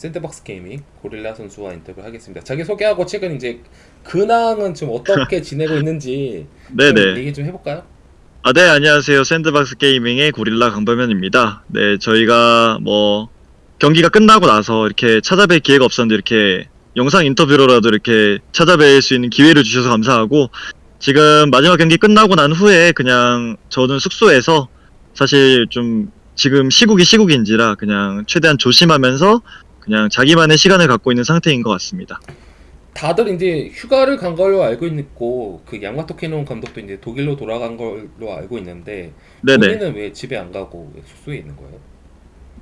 샌드박스 게이밍 고릴라 선수와 인터뷰를 하겠습니다. 자기 소개하고 최근 이제 근황은 좀 어떻게 지내고 있는지 좀. 얘기 좀 해볼까요? 아, 네, 안녕하세요. 샌드박스 게이밍의 고릴라 강범현입니다. 네, 저희가 뭐, 경기가 끝나고 나서 이렇게 찾아뵐 기회가 없었는데 이렇게 영상 인터뷰로라도 이렇게 찾아뵐 수 있는 기회를 주셔서 감사하고, 지금 마지막 경기 끝나고 난 후에 그냥 저는 숙소에서 사실 좀 지금 시국이 시국인지라 그냥 최대한 조심하면서 그냥 자기만의 시간을 갖고 있는 상태인 것 같습니다. 다들 이제 휴가를 간 걸로 알고 있고 그 양마토 캐논 감독도 이제 독일로 돌아간 걸로 알고 있는데 네네. 본인은 왜 집에 안 가고 왜 숙소에 있는 거예요?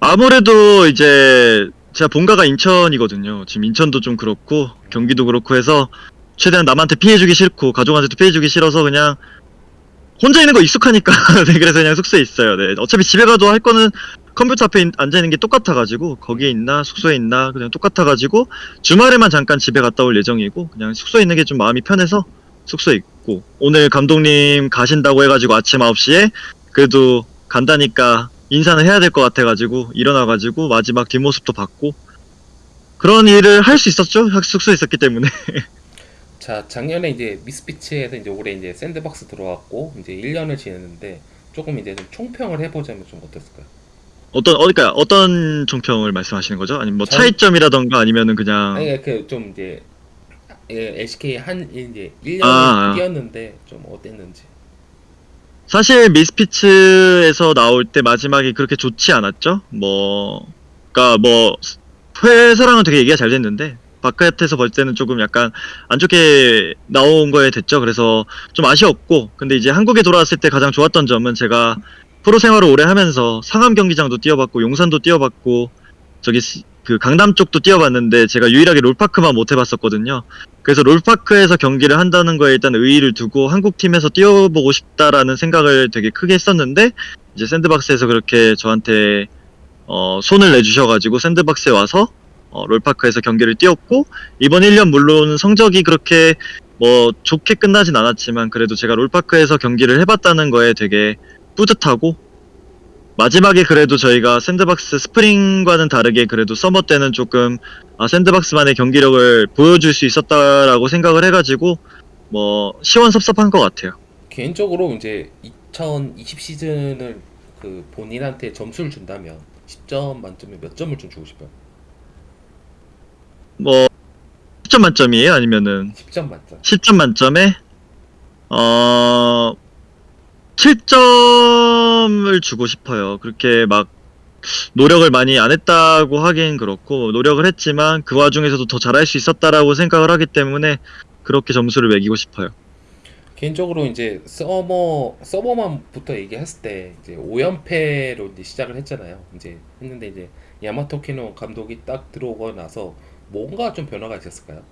아무래도 이제 제가 본가가 인천이거든요. 지금 인천도 좀 그렇고 경기도 그렇고 해서 최대한 남한테 피해주기 싫고 가족한테도 피해주기 싫어서 그냥 혼자 있는 거 익숙하니까 네, 그래서 그냥 숙소에 있어요. 네. 어차피 집에 가도 할 거는 컴퓨터 앞에 인- 앉아 있는 게 똑같아가지고 거기에 있나 숙소에 있나 그냥 똑같아가지고 주말에만 잠깐 집에 갔다 올 예정이고 그냥 숙소에 있는 게 좀 마음이 편해서 숙소에 있고 오늘 감독님 가신다고 해가지고 아침 9시에 그래도 간다니까 인사는 해야 될 것 같아가지고 일어나가지고 마지막 뒷모습도 봤고 그런 일을 할 수 있었죠 학- 숙소에 있었기 때문에 자 작년에 이제 미스피치에서 이제 올해 이제 샌드박스 들어왔고 이제 1년을 지냈는데 조금 이제 좀 총평을 해보자면 좀 어땠을까요? 어떤 어디까 어떤 총평을 말씀하시는 거죠? 아니면 뭐 전- 차이점이라던가 아니면은 그냥 아니 그좀 이제 예, LCK 한 이제 1년을 아, 아. 뛰었는데 좀 어땠는지 사실 미스피츠에서 나올 때 마지막이 그렇게 좋지 않았죠? 뭐, 그니까 뭐, 회사랑은 되게 얘기가 잘 됐는데, 바깥에서 볼 때는 조금 약간 안 좋게 나온 거에 됐죠. 그래서 좀 아쉬웠고, 근데 이제 한국에 돌아왔을 때 가장 좋았던 점은 제가 프로 생활을 오래 하면서 상암 경기장도 뛰어봤고, 용산도 뛰어봤고, 저기 시- 그 강남 쪽도 뛰어봤는데, 제가 유일하게 롤파크만 못 해봤었거든요. 그래서 롤파크에서 경기를 한다는 거에 일단 의의를 두고 한국 팀에서 뛰어보고 싶다라는 생각을 되게 크게 했었는데 이제 샌드박스에서 그렇게 저한테 어, 손을 내주셔가지고 샌드박스에 와서 어, 롤파크에서 경기를 뛰었고 이번 1년 물론 성적이 그렇게 뭐 좋게 끝나진 않았지만 그래도 제가 롤파크에서 경기를 해봤다는 거에 되게 뿌듯하고 마지막에 그래도 저희가 샌드박스 스프링과는 다르게 그래도 서머 때는 조금 아, 샌드박스만의 경기력을 보여줄 수 있었다라고 생각을 해가지고 뭐 시원섭섭한 것 같아요. 개인적으로 이제 2020 시즌을 그 본인한테 점수를 준다면 10점 만점에 몇 점을 좀 주고 싶어요? 뭐 10점 만점이에요? 아니면은 10점 만점 10점 만점에 어 7점을 주고 싶어요. 그렇게 막 노력을 많이 안 했다고 하긴 그렇고 노력을 했지만 그 와중에서도 더 잘할 수 있었다라고 생각을 하기 때문에 그렇게 점수를 매기고 싶어요. 개인적으로 이제 서머 서머만부터 얘기했을 때 이제 5연패로 이제 시작을 했잖아요. 이제 했는데 이제 야마토 캐논 감독이 딱 들어오고 나서 뭔가 좀 변화가 있었을까요?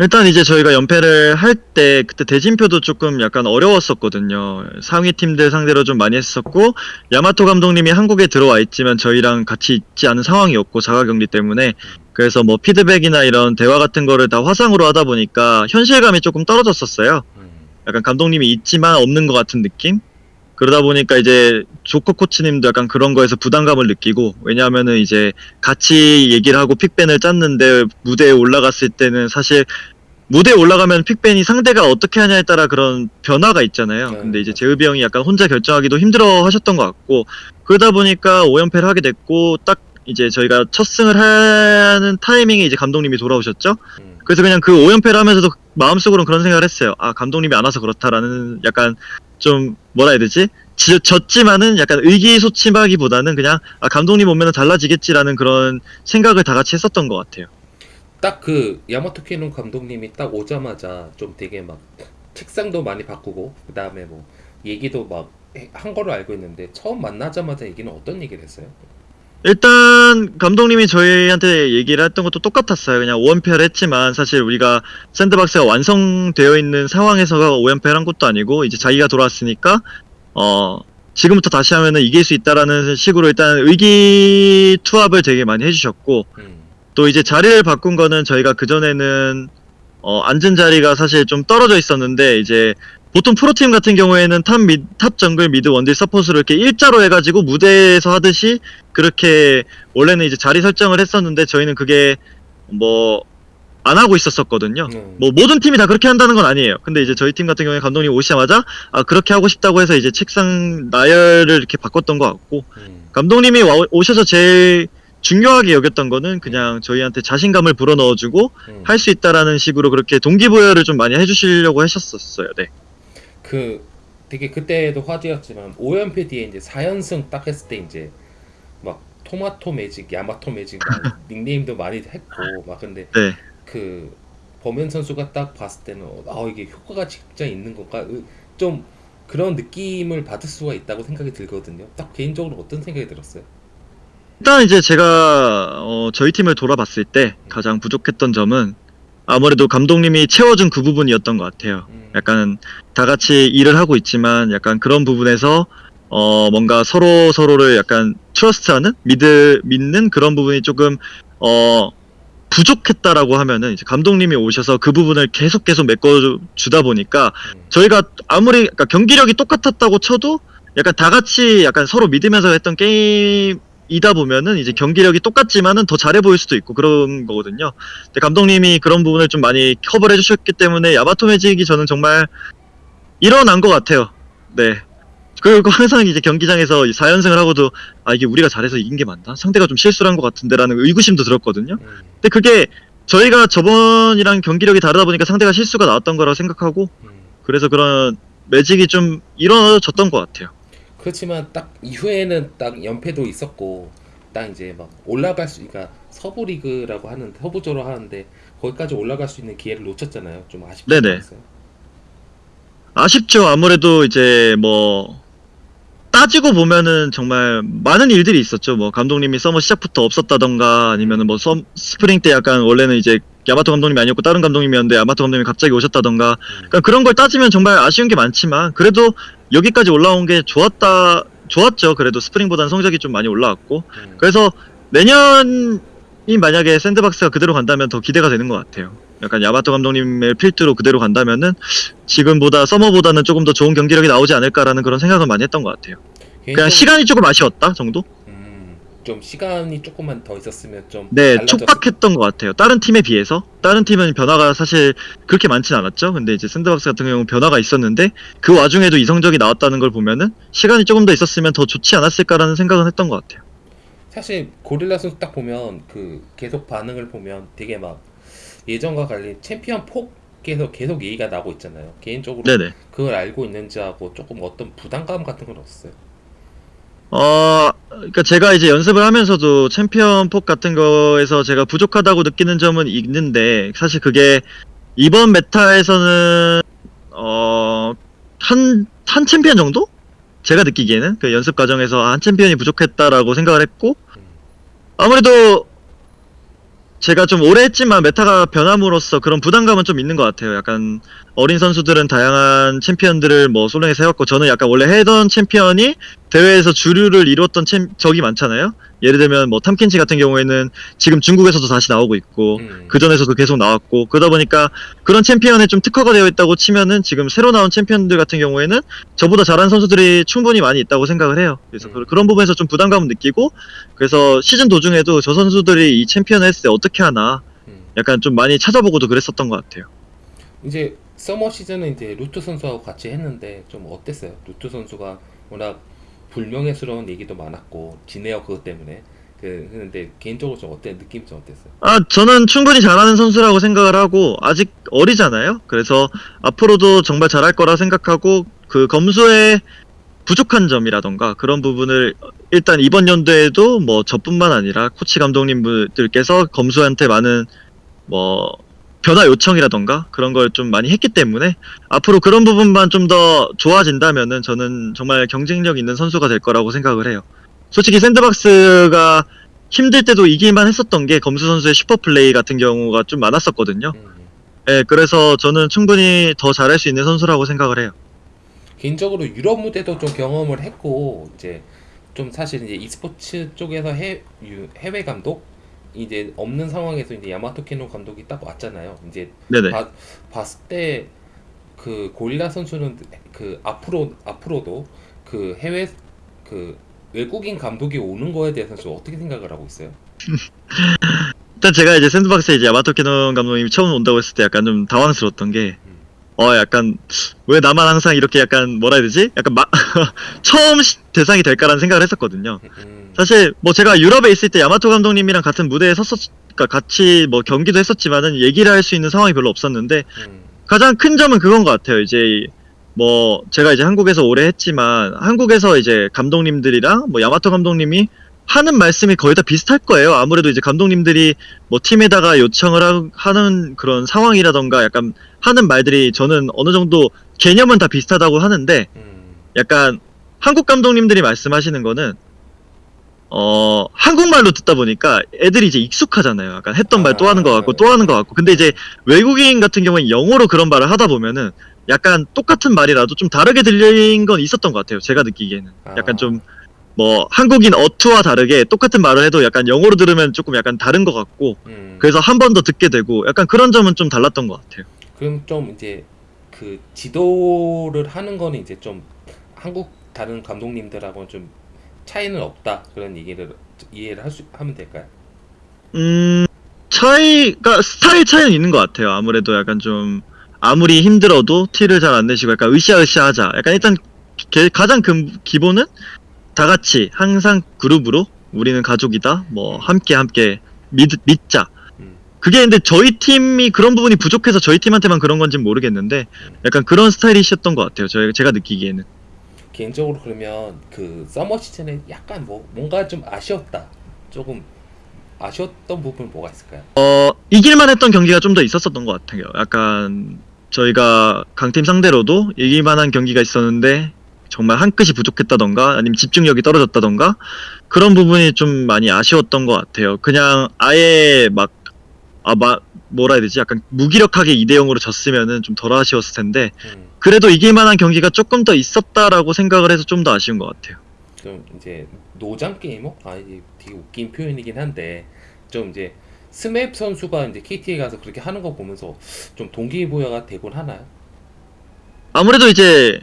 일단 이제 저희가 연패를 할 때 그때 대진표도 조금 약간 어려웠었거든요. 상위 팀들 상대로 좀 많이 했었고 야마토 감독님이 한국에 들어와 있지만 저희랑 같이 있지 않은 상황이었고 자가 격리 때문에 그래서 뭐 피드백이나 이런 대화 같은 거를 다 화상으로 하다 보니까 현실감이 조금 떨어졌었어요. 음. 약간 감독님이 있지만 없는 것 같은 느낌? 그러다 보니까 이제 조커 코치님도 약간 그런 거에서 부담감을 느끼고 왜냐하면은 이제 같이 얘기를 하고 픽밴을 짰는데 무대에 올라갔을 때는 사실 무대에 올라가면 픽밴이 상대가 어떻게 하냐에 따라 그런 변화가 있잖아요. 네, 근데 이제. 재읍이 형이 약간 혼자 결정하기도 힘들어 하셨던 것 같고 그러다 보니까 5연패를 하게 됐고 딱 이제 저희가 첫 승을 하는 타이밍에 이제 감독님이 돌아오셨죠. 음. 그래서 그냥 그 5연패를 하면서도 마음속으로는 그런 생각을 했어요. 아, 감독님이 안 와서 그렇다라는 약간 좀 뭐라 해야 되지? 지- 졌지만은 약간 의기소침하기보다는 그냥 아, 감독님 오면은 달라지겠지라는 그런 생각을 다 같이 했었던 것 같아요. 딱 그 야마토 키노 감독님이 딱 오자마자 좀 되게 막 책상도 많이 바꾸고 그 다음에 뭐 얘기도 막한 걸로 알고 있는데 처음 만나자마자 얘기는 어떤 얘기를 했어요? 일단 감독님이 저희한테 얘기를 했던 것도 똑같았어요. 그냥 5연패를 했지만 사실 우리가 샌드박스가 완성되어 있는 상황에서가 5연패를 한 것도 아니고 이제 자기가 돌아왔으니까 어 지금부터 다시 하면은 이길 수 있다라는 식으로 일단 의기투합을 되게 많이 해주셨고 음. 또 이제 자리를 바꾼 거는 저희가 그 전에는 어, 앉은 자리가 사실 좀 떨어져 있었는데 이제 보통 프로팀 같은 경우에는 탑, 미, 탑 정글 미드 원딜 서포트를 이렇게 일자로 해가지고 무대에서 하듯이 그렇게 원래는 이제 자리 설정을 했었는데 저희는 그게 뭐 안 하고 있었었거든요. 음. 뭐 모든 팀이 다 그렇게 한다는 건 아니에요. 근데 이제 저희 팀 같은 경우에 감독님 오시자마자 아 그렇게 하고 싶다고 해서 이제 책상 나열을 이렇게 바꿨던 것 같고 음. 감독님이 와- 오셔서 제일 중요하게 여겼던 거는 그냥 저희한테 자신감을 불어넣어주고 음. 할수 있다라는 식으로 그렇게 동기부여를 좀 많이 해주시려고 하셨었어요. 네. 그 되게 그때도 화제였지만 5연패 뒤에 이제 4연승 딱 했을 때 이제 막 토마토 매직, 야마토 매직 막 닉네임도 많이 했고 막 근데 네. 그 범현 선수가 딱 봤을 때는 아 이게 효과가 진짜 있는 건가 으, 좀 그런 느낌을 받을 수가 있다고 생각이 들거든요. 딱 개인적으로 어떤 생각이 들었어요? 일단 이제 제가 어, 저희 팀을 돌아봤을 때 가장 부족했던 점은 아무래도 감독님이 채워준 그 부분이었던 것 같아요. 음. 약간 다 같이 일을 하고 있지만 약간 그런 부분에서 어 뭔가 서로 서로를 약간 트러스트하는 믿을 믿는 그런 부분이 조금 어 부족했다라고 하면은 이제 감독님이 오셔서 그 부분을 계속 계속 메꿔 주다 보니까 음. 저희가 아무리 그러니까 경기력이 똑같았다고 쳐도 약간 다 같이 약간 서로 믿으면서 했던 게임 이다 보면은 이제 경기력이 똑같지만은 더 잘해 보일 수도 있고 그런 거거든요. 근데 감독님이 그런 부분을 좀 많이 커버를 해주셨기 때문에 야마토 매직이 저는 정말 일어난 것 같아요. 네. 그리고 항상 이제 경기장에서 4연승을 하고도 아 이게 우리가 잘해서 이긴 게 맞나? 상대가 좀 실수를 한 것 같은데라는 의구심도 들었거든요. 음. 근데 그게 저희가 저번이랑 경기력이 다르다 보니까 상대가 실수가 나왔던 거라고 생각하고 음. 그래서 그런 매직이 좀 이루어졌던 것 같아요. 그렇지만 딱 이후에는 딱 연패도 있었고 딱 이제 막 올라갈 수 그러니까 서부 리그라고 하는 서부조로 하는데 거기까지 올라갈 수 있는 기회를 놓쳤잖아요. 좀 네네. 않았어요? 아쉽죠. 아무래도 이제 뭐 따지고 보면은 정말 많은 일들이 있었죠. 뭐 감독님이 서머 시작부터 없었다던가 아니면은 뭐 썸, 스프링 때 약간 원래는 이제 야마토 감독님이 아니었고 다른 감독님이었는데 야마토 감독님이 갑자기 오셨다던가 음. 그러니까 그런 걸 따지면 정말 아쉬운 게 많지만 그래도 여기까지 올라온 게 좋았다 좋았죠. 그래도 스프링보다는 성적이 좀 많이 올라왔고 음. 그래서 내년이 만약에 샌드박스가 그대로 간다면 더 기대가 되는 것 같아요. 약간 야마토 감독님의 필두로 그대로 간다면은 지금보다 서머보다는 조금 더 좋은 경기력이 나오지 않을까라는 그런 생각을 많이 했던 것 같아요. 그냥 시간이 조금 아쉬웠다 정도? 음, 좀 시간이 조금만 더 있었으면 좀 네, 달라졌을- 촉박했던 것 같아요. 다른 팀에 비해서 다른 팀은 변화가 사실 그렇게 많진 않았죠. 근데 이제 샌드박스 같은 경우는 변화가 있었는데 그 와중에도 이 성적이 나왔다는 걸 보면은 시간이 조금 더 있었으면 더 좋지 않았을까라는 생각은 했던 것 같아요. 사실 고릴라 선수 딱 보면 그 계속 반응을 보면 되게 막 예전과 달리 챔피언 폭에서 계속 얘기가 나고 있잖아요. 개인적으로 네네. 그걸 알고 있는지 하고 조금 어떤 부담감 같은 건 없어요. 어, 그러니까 제가 이제 연습을 하면서도 챔피언 폭 같은 거에서 제가 부족하다고 느끼는 점은 있는데 사실 그게 이번 메타에서는 어, 한, 한 챔피언 정도? 제가 느끼기에는 그 연습 과정에서 한 챔피언이 부족했다라고 생각을 했고 아무래도 제가 좀 오래 했지만 메타가 변함으로써 그런 부담감은 좀 있는 것 같아요. 약간 어린 선수들은 다양한 챔피언들을 뭐 솔랭에서 해왔고 저는 약간 원래 하던 챔피언이 대회에서 주류를 이뤘던 챔 적이 많잖아요. 예를 들면 뭐 탐켄치 같은 경우에는 지금 중국에서도 다시 나오고 있고 음. 그 전에서도 계속 나왔고 그러다 보니까 그런 챔피언에 좀 특화가 되어 있다고 치면은 지금 새로 나온 챔피언들 같은 경우에는 저보다 잘하는 선수들이 충분히 많이 있다고 생각을 해요. 그래서 음. 그- 그런 부분에서 좀 부담감을 느끼고 그래서 시즌 도중에도 저 선수들이 이 챔피언을 했을 때 어떻게 하나 음. 약간 좀 많이 찾아보고도 그랬었던 것 같아요. 이제 서머 시즌은 이제 루트 선수하고 같이 했는데 좀 어땠어요? 루트 선수가 워낙 불명예스러운 얘기도 많았고 지네어 그것 때문에 그 근데 개인적으로 좀 어때 느낌이 좀 어땠어요? 아, 저는 충분히 잘하는 선수라고 생각을 하고, 아직 어리잖아요? 그래서 앞으로도 정말 잘할 거라 생각하고, 그 검수의 부족한 점이라던가 그런 부분을 일단 이번 연도에도 뭐 저뿐만 아니라 코치 감독님들께서 검수한테 많은 뭐 변화 요청이라던가 그런 걸 좀 많이 했기 때문에 앞으로 그런 부분만 좀 더 좋아진다면은 저는 정말 경쟁력 있는 선수가 될 거라고 생각을 해요. 솔직히 샌드박스가 힘들 때도 이길 만 했었던 게 검수 선수의 슈퍼 플레이 같은 경우가 좀 많았었거든요. 음. 예, 그래서 저는 충분히 더 잘할 수 있는 선수라고 생각을 해요. 개인적으로 유럽 무대도 좀 경험을 했고 이제 좀 사실 이제 e스포츠 쪽에서 해, 유- 해외 감독 이제 없는 상황에서 이제 야마토 캐논 감독이 딱 왔잖아요. 이제. 봐- 봤을 때 그 고릴라 선수는 그 앞으로 앞으로도 그 해외 그 외국인 감독이 오는 거에 대해서 좀 어떻게 생각을 하고 있어요? 일단 제가 이제 샌드박스에 이제 야마토 키노 감독님이 처음 온다고 했을 때 약간 좀 당황스러웠던 게, 어, 약간, 왜 나만 항상 이렇게 약간, 뭐라 해야 되지? 약간 마, 처음 시- 대상이 될까라는 생각을 했었거든요. 음, 사실, 뭐 제가 유럽에 있을 때 야마토 감독님이랑 같은 무대에 섰었, 그러니까 같이 뭐 경기도 했었지만은 얘기를 할 수 있는 상황이 별로 없었는데, 음, 가장 큰 점은 그건 것 같아요. 이제 뭐 제가 이제 한국에서 오래 했지만 한국에서 이제 감독님들이랑 뭐 야마토 감독님이 하는 말씀이 거의 다 비슷할 거예요. 아무래도 이제 감독님들이 뭐 팀에다가 요청을 하, 하는 그런 상황이라던가 약간 하는 말들이 저는 어느 정도 개념은 다 비슷하다고 하는데 음, 약간 한국 감독님들이 말씀하시는 거는 어 한국말로 듣다 보니까 애들이 이제 익숙하잖아요. 약간 했던 말 또 하는 것 같고 또 하는 것 같고. 근데 이제 외국인 같은 경우는 영어로 그런 말을 하다 보면은 약간 똑같은 말이라도 좀 다르게 들린 건 있었던 것 같아요. 제가 느끼기에는 약간 아. 좀 뭐 한국인 어투와 다르게 똑같은 말을 해도 약간 영어로 들으면 조금 약간 다른 것 같고 음. 그래서 한 번 더 듣게 되고 약간 그런 점은 좀 달랐던 것 같아요. 그럼 좀 이제 그 지도를 하는 거는 이제 좀 한국 다른 감독님들하고는 좀 차이는 없다 그런 얘기를 이해를 할 수 하면 될까요? 음, 차이가, 스타일 차이는 있는 것 같아요. 아무래도 약간 좀, 아무리 힘들어도 티를 잘 안 내시고 약간 으쌰으쌰 하자. 약간 일단, 게- 가장 근, 기본은 다 같이 항상 그룹으로 우리는 가족이다. 뭐, 함께 함께 믿, 믿자. 음. 그게 근데 저희 팀이 그런 부분이 부족해서 저희 팀한테만 그런 건지는 모르겠는데, 약간 그런 스타일이셨던 것 같아요. 저, 제가 느끼기에는. 개인적으로 그러면 그 서머 시즌에 약간 뭐 뭔가 좀 아쉬웠다 조금 아쉬웠던 부분 뭐가 있을까요? 어, 이길만 했던 경기가 좀 더 있었었던 것 같아요. 약간 저희가 강팀 상대로도 이길만한 경기가 있었는데 정말 한 끗이 부족했다던가 아니면 집중력이 떨어졌다던가 그런 부분이 좀 많이 아쉬웠던 것 같아요. 그냥 아예 막, 아, 마, 뭐라 해야 되지? 약간 무기력하게 2대0으로 졌으면은 좀 덜 아쉬웠을 텐데 음, 그래도 이길 만한 경기가 조금 더 있었다라고 생각을 해서 좀 더 아쉬운 것 같아요. 좀 이제 노장 게이머? 아 이게 되게 웃긴 표현이긴 한데 좀 이제 스맵 선수가 이제 KT에 가서 그렇게 하는 거 보면서 좀 동기부여가 되곤 하나요? 아무래도 이제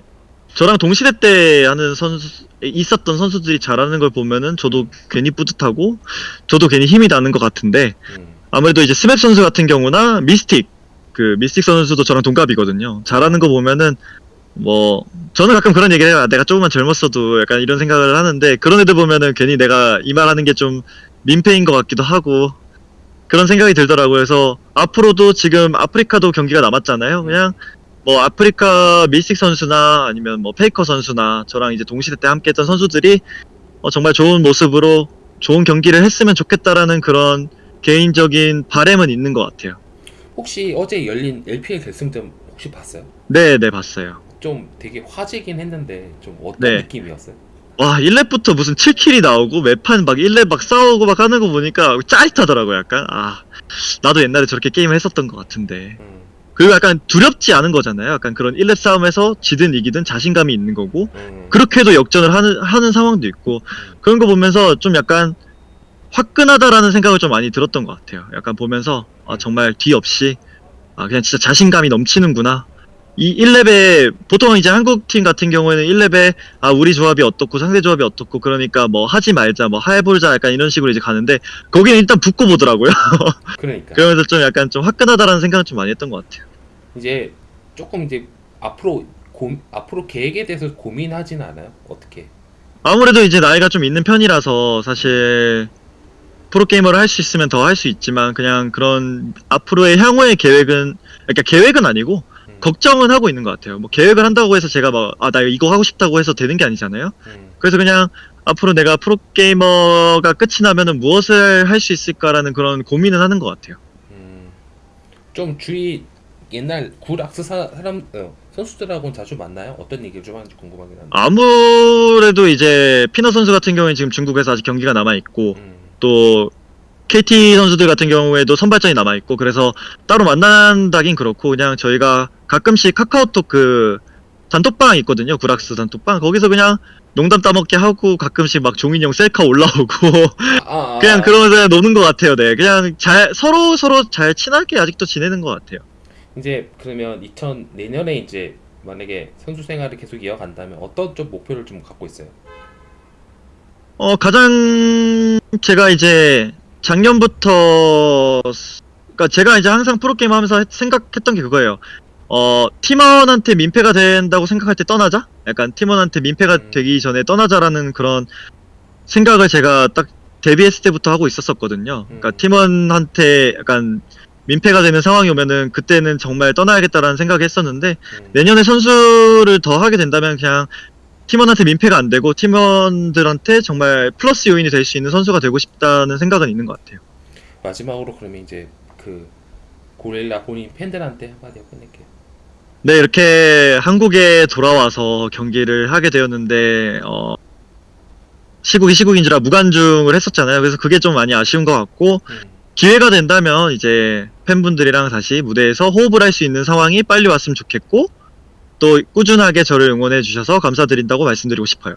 저랑 동시대 때 하는 선수 있었던 선수들이 잘하는 걸 보면은 저도 괜히 뿌듯하고 저도 괜히 힘이 나는 것 같은데 음, 아무래도 이제 스맵 선수 같은 경우나 미스틱 그 미스틱 선수도 저랑 동갑이거든요. 잘하는 거 보면은 뭐 저는 가끔 그런 얘기를 해요. 아, 내가 조금만 젊었어도 약간 이런 생각을 하는데 그런 애들 보면은 괜히 내가 이 말하는 게 좀 민폐인 것 같기도 하고 그런 생각이 들더라고요. 그래서 앞으로도 지금 아프리카도 경기가 남았잖아요. 그냥 뭐 아프리카 미스틱 선수나 아니면 뭐 페이커 선수나 저랑 이제 동시대 때 함께 했던 선수들이 어, 정말 좋은 모습으로 좋은 경기를 했으면 좋겠다라는 그런 개인적인 바램은 있는 것 같아요. 혹시 어제 열린 LPL 결승전 혹시 봤어요? 네, 네, 봤어요. 좀 되게 화제긴 했는데 좀 어떤 네. 느낌이었어요? 와, 1렙부터 무슨 7킬이 나오고 매판 막 1렙 막 싸우고 막 하는 거 보니까 짜릿하더라고요, 약간. 아, 나도 옛날에 저렇게 게임을 했었던 것 같은데. 음, 그리고 약간 두렵지 않은 거잖아요. 약간 그런 1렙 싸움에서 지든 이기든 자신감이 있는 거고. 음, 그렇게도 역전을 하는, 하는 상황도 있고. 그런 거 보면서 좀 약간 화끈하다라는 생각을 좀 많이 들었던 것 같아요. 약간 보면서, 아, 정말 뒤 없이, 아, 그냥 진짜 자신감이 넘치는구나. 이 1렙에, 보통 이제 한국 팀 같은 경우에는 1렙에, 아, 우리 조합이 어떻고 상대 조합이 어떻고, 그러니까 뭐 하지 말자, 뭐 해보자, 약간 이런 식으로 이제 가는데, 거기는 일단 붙고 보더라고요. 그러니까 그러면서 좀 약간 좀 화끈하다라는 생각을 좀 많이 했던 것 같아요. 이제 조금 이제 앞으로 고, 앞으로 계획에 대해서 고민하지는 않아요? 어떻게? 아무래도 이제 나이가 좀 있는 편이라서 사실 프로게이머를 할 수 있으면 더 할 수 있지만 그냥 그런 앞으로의 향후의 계획은 그러니까 계획은 아니고 음, 걱정은 하고 있는 것 같아요. 뭐 계획을 한다고 해서 제가 막 아 나 이거 하고 싶다고 해서 되는 게 아니잖아요. 음, 그래서 그냥 앞으로 내가 프로게이머가 끝이 나면은 무엇을 할 수 있을까라는 그런 고민은 하는 것 같아요. 음. 좀 주위 옛날 사, 사람 어, 선수들하고는 자주 만나요? 어떤 얘기를 좀 하는지 궁금하긴 한데. 아무래도 이제 피너 선수 같은 경우에 지금 중국에서 아직 경기가 남아 있고 음, 또 KT 선수들 같은 경우에도 선발전이 남아 있고 그래서 따로 만난다긴 그렇고 그냥 저희가 가끔씩 카카오톡 그 단톡방 있거든요. 구락스 단톡방. 거기서 그냥 농담 따먹게 하고 가끔씩 막 종인형 셀카 올라오고 아, 아, 그냥 아, 그러면서 노는 것 같아요. 네. 그냥 잘 서로 서로 잘 친하게 아직도 지내는 것 같아요. 이제 그러면 2000 내년에 이제 만약에 선수 생활을 계속 이어간다면 어떤 좀 목표를 좀 갖고 있어요? 어, 가장 제가 이제 작년부터 그러니까 제가 이제 항상 프로게임 하면서 했- 생각했던 게 그거예요. 어, 팀원한테 민폐가 된다고 생각할 때 떠나자? 약간 팀원한테 민폐가 음. 되기 전에 떠나자라는 그런 생각을 제가 딱 데뷔했을 때부터 하고 있었었거든요. 그러니까 음. 팀원한테 약간 민폐가 되는 상황이 오면은 그때는 정말 떠나야겠다라는 생각을 했었는데 음. 내년에 선수를 더 하게 된다면 그냥 팀원한테 민폐가 안 되고 팀원들한테 정말 플러스 요인이 될 수 있는 선수가 되고 싶다는 생각은 있는 것 같아요. 마지막으로 그러면 이제 그 고릴라 본인 팬들한테 한마디 끝낼게요. 네, 이렇게 한국에 돌아와서 경기를 하게 되었는데, 어, 시국이 시국인지라 무관중을 했었잖아요. 그래서 그게 좀 많이 아쉬운 것 같고, 음. 기회가 된다면 이제 팬분들이랑 다시 무대에서 호흡을 할 수 있는 상황이 빨리 왔으면 좋겠고, 또 꾸준하게 저를 응원해 주셔서 감사드린다고 말씀드리고 싶어요.